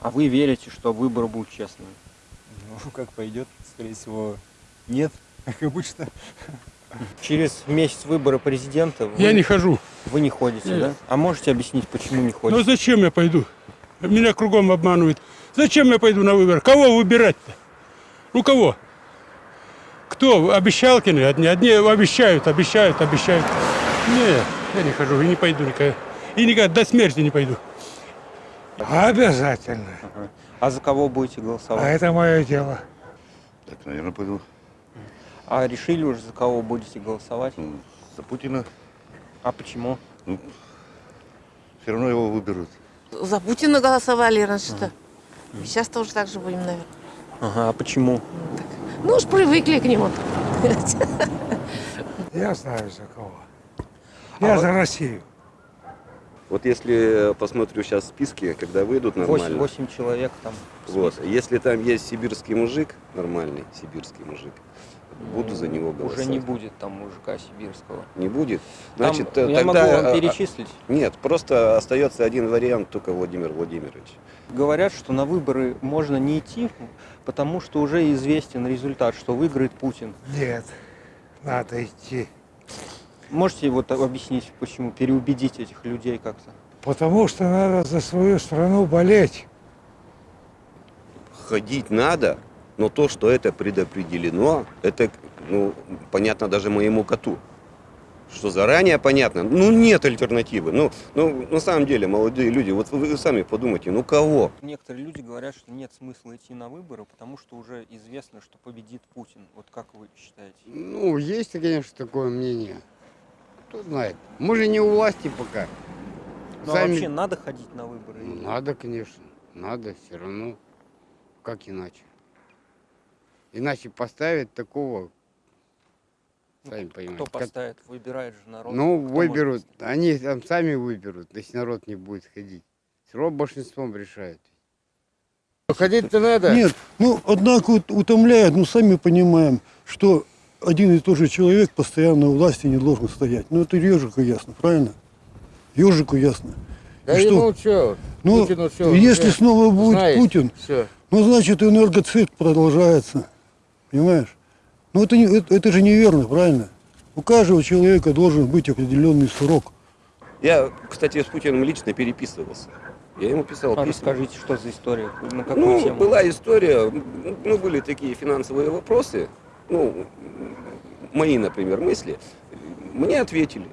А вы верите, что выборы будут честными? Ну, как пойдет, скорее всего, нет, как обычно. Через месяц выборы президента вы, Я не хожу. вы не ходите, Нет. да? А можете объяснить, почему не Ну ходите? зачем я пойду? Меня кругом обманывают. Зачем я пойду на выборы? Кого выбирать-то? Ну кого? Кто? Обещалкины одни. Одни обещают, обещают, обещают. Нет, я не хожу и не пойду никогда. И никогда до смерти не пойду. Обязательно. Ага. А за кого будете голосовать? А это мое дело. Так, наверное, пойду А решили уже, за кого будете голосовать? ну, за Путина. А почему? Все равно его выберут. За Путина голосовали раньше-то. Сейчас тоже так же будем, наверное. Ага, а почему? Ну уж привыкли к нему. Я знаю за кого. Я за Россию. Вот если посмотрю сейчас списки, когда выйдут нормально, восемь человек там. вот, если там есть сибирский мужик, нормальный сибирский мужик, буду за него голосовать. Уже не будет там мужика сибирского. Не будет? Там, Значит, я тогда... могу вам а, а, перечислить. Нет, просто остается один вариант, только Владимир Владимирович. Говорят, что на выборы можно не идти, потому что уже известен результат, что выиграет Путин. Нет, надо идти. Можете вот объяснить, почему, переубедить этих людей как-то? Потому что надо за свою страну болеть. Ходить надо, но то, что это предопределено, это, ну, понятно даже моему коту. Что заранее понятно, ну нет альтернативы. Ну, ну, на самом деле, молодые люди, вот вы, вы сами подумайте, ну кого? Некоторые люди говорят, что нет смысла идти на выборы, потому что уже известно, что победит Путин. Вот как вы считаете? Ну, есть, конечно, такое мнение. Кто знает. Мы же не у власти пока. Ну а Сами- вообще надо ходить на выборы? Ну, Надо, конечно. Надо все равно. Как иначе? Иначе поставить такого, сами понимаете. Кто поставит? Выбирает же народ. Ну, Кто выберут. Они там сами выберут, если народ не будет ходить. Все равно большинством решает. Ходить-то надо. Нет, ну, однако вот утомляет, ну, сами понимаем, что один и тот же человек постоянно у власти не должен стоять. Ну, это ежику ясно, правильно? Ежику ясно. Да И что? ну что? Ну, Путину всё, если уже снова будет знает Путин, всё. ну, значит, энергоцикл продолжается. Понимаешь? Ну, это, не, это, это же неверно, правильно? У каждого человека должен быть определенный срок. Я, кстати, с Путиным лично переписывался. Я ему писал А письма. расскажите, что за история? На какую Ну, тему? была история, ну, были такие финансовые вопросы, ну, мои, например, мысли. Мне ответили.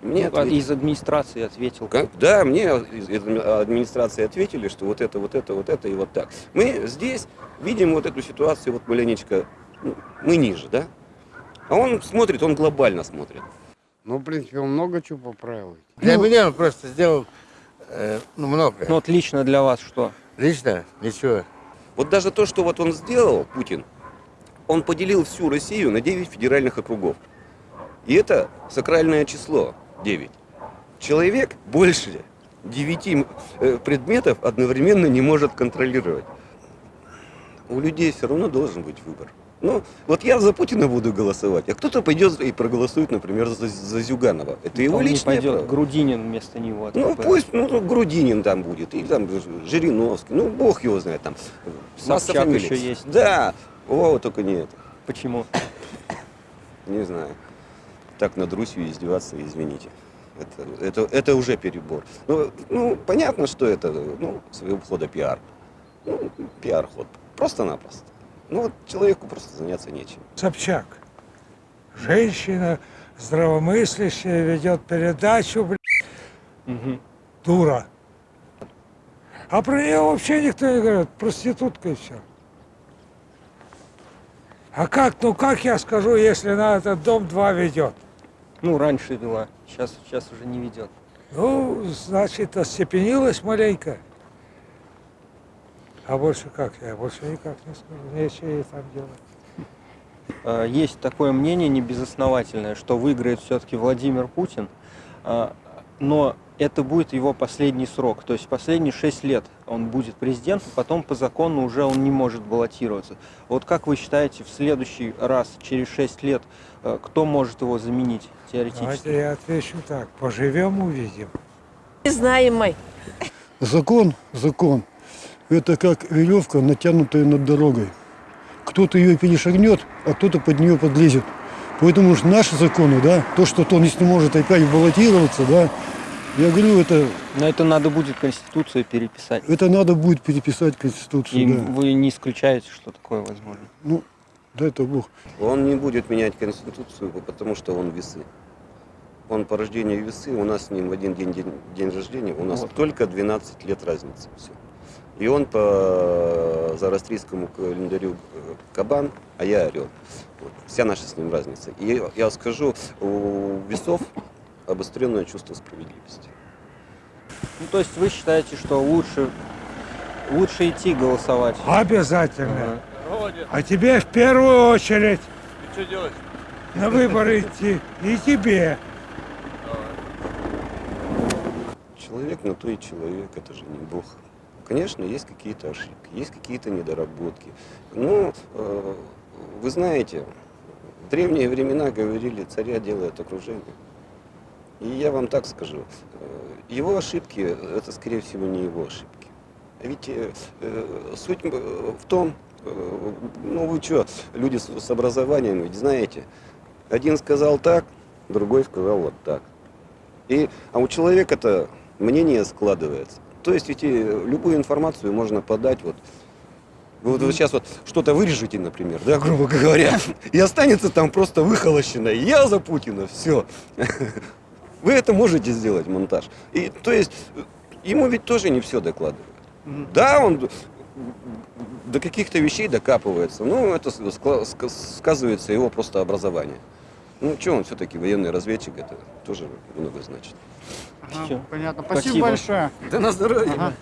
Мне Ну, а ответили. из администрации ответил. Как? Да, мне из администрации ответили, что вот это, вот это, вот это и вот так. Мы здесь видим вот эту ситуацию, вот маленечко, ну, мы ниже, да? А он смотрит, он глобально смотрит. Ну, в принципе, он много чего поправил. Для меня он просто сделал э, ну, много. Ну, вот лично для вас что? Лично ничего. Вот даже то, что вот он сделал, Путин, он поделил всю Россию на 9 федеральных округов. И это сакральное число 9. Человек больше 9 э, предметов одновременно не может контролировать. У людей все равно должен быть выбор. Ну, вот я за Путина буду голосовать, а кто-то пойдет и проголосует, например, за, за Зюганова. Это его не личное пойдет, право. Грудинин вместо него. от Ну, пусть, ну, ну, Грудинин там будет, или там Жириновский, ну, бог его знает, там. масса Собчак фамилий. еще есть. Да, о, только не это, Почему? не знаю. Так над Русью издеваться, извините. Это, это, это уже перебор. Ну, ну, понятно, что это, ну, своего хода пиар. Ну, пиар-ход, просто-напросто. Ну, вот человеку просто заняться нечем. Собчак. Женщина здравомыслящая ведет передачу, блядь, Мгм. дура. А про нее вообще никто не говорит, проститутка и все. А как, ну как я скажу, если на этот дом два ведет? Ну, раньше вела, сейчас, сейчас уже не ведет. Ну, значит, остепенилась маленько. А больше как? Я больше никак не скажу. Нечего ей там делать. Э, Есть такое мнение небезосновательное, что выиграет все-таки Владимир Путин, а, но это будет его последний срок. То есть последние шесть лет он будет президентом, потом по закону уже он не может баллотироваться. Вот как вы считаете, в следующий раз, через шесть лет, э, кто может его заменить теоретически? Давайте я отвечу так. Поживем, увидим. Не знаем мы. Закон, закон. это как веревка, натянутая над дорогой. Кто-то ее перешагнет, а кто-то под нее подлезет. Поэтому уж наши законы, да, то, что он, если может опять баллотироваться, да, я говорю, это, Но это надо будет Конституцию переписать. это надо будет переписать Конституцию, И да. вы не исключаете, что такое возможно. Ну, дай это Бог. Он не будет менять Конституцию, потому что он весы. Он по рождению весы, у нас с ним в один день, день, день рождения, у нас Вот. только 12 лет разницы. Все. И он по зарастрийскому календарю э, кабан, а я орел. Вот. Вся наша с ним разница. И я скажу, у весов обостренное чувство справедливости. Ну, то есть вы считаете, что лучше, лучше идти голосовать? Обязательно. Ага. А тебе в первую очередь на выборы идти. И тебе. Человек на то и человек, это же не Бог. Конечно, есть какие-то ошибки, есть какие-то недоработки. Но э, вы знаете, в древние времена говорили, царя делает окружение. И я вам так скажу, э, его ошибки, это скорее всего не его ошибки. Ведь э, э, суть э, в том, э, ну вы что, люди с, с образованием, ведь знаете, один сказал так, другой сказал вот так. И, а у человека-то мнение складывается. То есть ведь и любую информацию можно подать вот. Вы вот, сейчас вот что-то вырежете, например, да, грубо говоря, и останется там просто выхолощено. Я за Путина, все. Вы это можете сделать, монтаж. И, то есть ему ведь тоже не все докладывают. Да, он до каких-то вещей докапывается. Ну, это сказывается его просто образование. Ну, что он все-таки военный разведчик, это тоже много значит. Всё. Понятно. Спасибо. Спасибо большое. Да на здоровье. Ага.